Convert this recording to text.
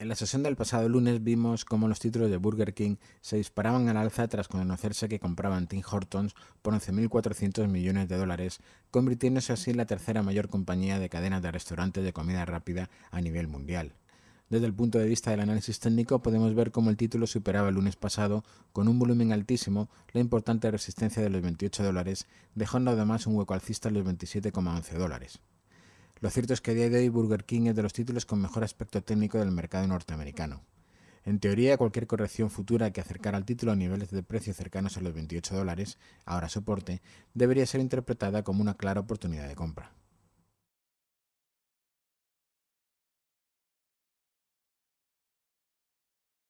En la sesión del pasado lunes vimos cómo los títulos de Burger King se disparaban al alza tras conocerse que compraban Tim Hortons por 11.400 millones de dólares, convirtiéndose así en la tercera mayor compañía de cadenas de restaurantes de comida rápida a nivel mundial. Desde el punto de vista del análisis técnico podemos ver cómo el título superaba el lunes pasado con un volumen altísimo la importante resistencia de los 28 dólares, dejando además un hueco alcista en los 27,11 dólares. Lo cierto es que a día de hoy Burger King es de los títulos con mejor aspecto técnico del mercado norteamericano. En teoría, cualquier corrección futura que acercara al título a niveles de precio cercanos a los 28 dólares, ahora soporte, debería ser interpretada como una clara oportunidad de compra.